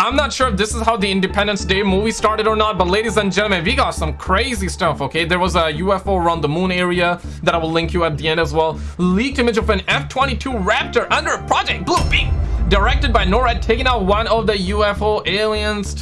I'm not sure if this is how the Independence Day movie started or not, but ladies and gentlemen, we got some crazy stuff, okay? There was a UFO around the moon area that I will link you at the end as well. Leaked image of an F-22 Raptor under Project Bluebeam directed by NORAD, taking out one of the UFO aliens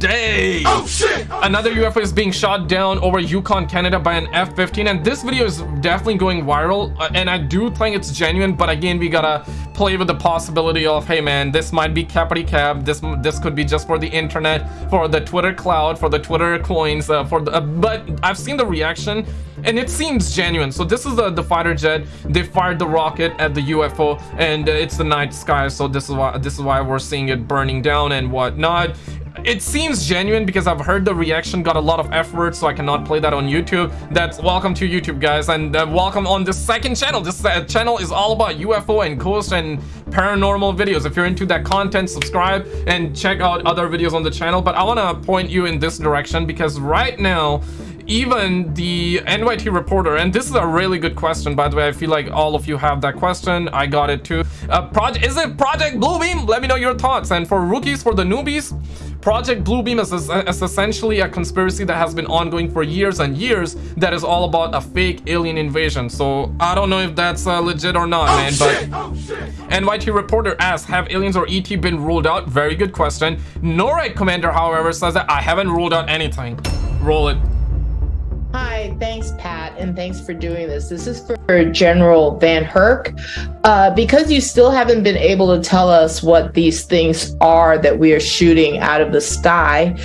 today. Oh shit! Another UFO is being shot down over Yukon, Canada by an F-15, and this video is definitely going viral, uh, and I do think it's genuine, but again, we gotta play with the possibility of, hey man, this might be cappity Cab this this could be just for the internet, for the Twitter cloud, for the Twitter coins, uh, for the, uh, but I've seen the reaction, and it seems genuine. So this is the, the fighter jet, they fired the rocket at the UFO, and uh, it's the night sky, so this is why this is why we're seeing it burning down and whatnot it seems genuine because I've heard the reaction got a lot of effort so I cannot play that on YouTube. That's welcome to YouTube guys and uh, welcome on the second channel. This uh, channel is all about UFO and ghost and paranormal videos if you're into that content subscribe and check out other videos on the channel but I want to point you in this direction because right now even the NYT reporter, and this is a really good question, by the way, I feel like all of you have that question. I got it too. Uh, project, is it Project Bluebeam? Let me know your thoughts. And for rookies, for the newbies, Project Bluebeam is, is essentially a conspiracy that has been ongoing for years and years that is all about a fake alien invasion. So I don't know if that's uh, legit or not, oh, man, shit, but oh, NYT reporter asks, have aliens or ET been ruled out? Very good question. NORAD commander, however, says that I haven't ruled out anything. Roll it. Hi, thanks, Pat, and thanks for doing this. This is for General VanHerck. Uh, because you still haven't been able to tell us what these things are that we are shooting out of the sky,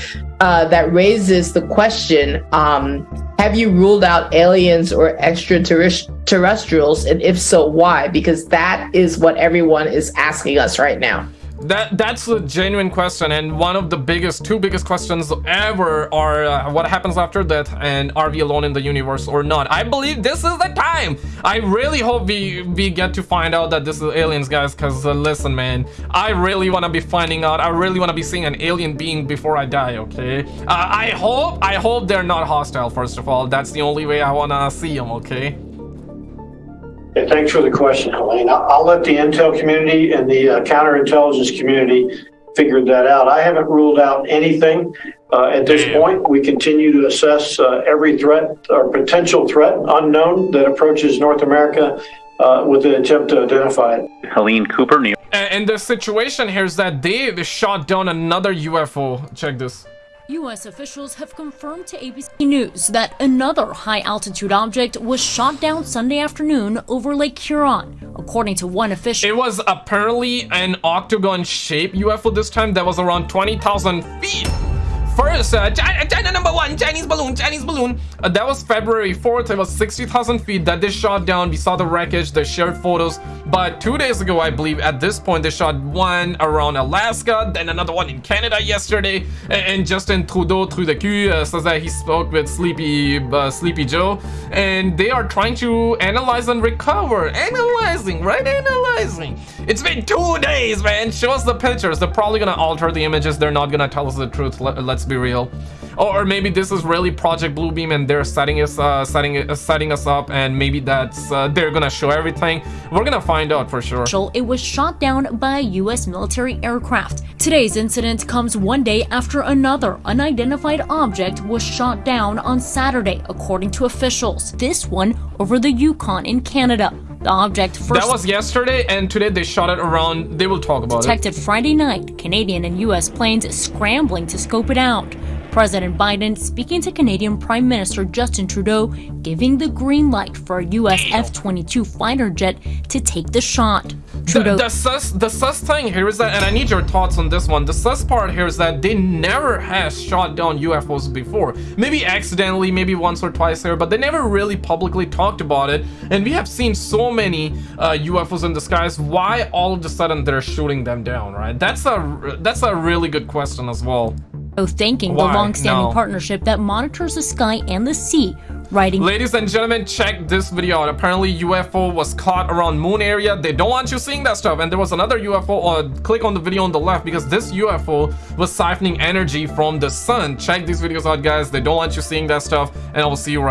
uh, that raises the question um, Have you ruled out aliens or extraterrestrials? And if so, why? Because that is what everyone is asking us right now. That that's a genuine question, and one of the biggest, two biggest questions ever are uh, what happens after death, and are we alone in the universe or not? I believe this is the time. I really hope we we get to find out that this is aliens, guys. Cause uh, listen, man, I really want to be finding out. I really want to be seeing an alien being before I die. Okay. Uh, I hope I hope they're not hostile. First of all, that's the only way I wanna see them. Okay. Yeah, thanks for the question, Helene. I'll let the intel community and the uh, counterintelligence community figure that out. I haven't ruled out anything uh, at this Damn. point. We continue to assess uh, every threat or potential threat unknown that approaches North America uh, with an attempt to identify it. Helene Cooper, New And the situation here is that they shot down another UFO. Check this. U.S. officials have confirmed to ABC News that another high-altitude object was shot down Sunday afternoon over Lake Huron, according to one official. It was apparently an octagon-shaped UFO this time that was around 20,000 feet. First, uh, China, China, number one, Chinese balloon, Chinese balloon. Uh, that was February 4th. It was 60,000 feet that they shot down. We saw the wreckage. They shared photos. But two days ago, I believe, at this point, they shot one around Alaska, then another one in Canada yesterday. And Justin Trudeau, Trudeau, uh, says that he spoke with Sleepy, uh, Sleepy Joe. And they are trying to analyze and recover. Analyzing, right? Analyzing. It's been two days, man. Show us the pictures. They're probably gonna alter the images. They're not gonna tell us the truth. Let, let's be real. Or maybe this is really Project Bluebeam and they're setting us, uh, setting, uh, setting us up, and maybe that's uh, they're gonna show everything. We're gonna find out for sure. It was shot down by a U.S. military aircraft. Today's incident comes one day after another unidentified object was shot down on Saturday, according to officials. This one over the Yukon in Canada. The object first That was yesterday and today they shot it around. They will talk about detected it. Detected Friday night, Canadian and US planes scrambling to scope it out. President Biden speaking to Canadian Prime Minister Justin Trudeau, giving the green light for a U.S. F-22 fighter jet to take the shot. Trudeau. The, the, sus, the sus thing here is that, and I need your thoughts on this one, the sus part here is that they never has shot down UFOs before. Maybe accidentally, maybe once or twice here, but they never really publicly talked about it. And we have seen so many uh, UFOs in the skies. Why all of a sudden they're shooting them down, right? That's a, that's a really good question as well thanking Why? the long-standing no. partnership that monitors the sky and the sea, writing Ladies and gentlemen, check this video out. Apparently UFO was caught around moon area. They don't want you seeing that stuff. And there was another UFO, uh, click on the video on the left because this UFO was siphoning energy from the sun. Check these videos out, guys. They don't want you seeing that stuff. And I will see you right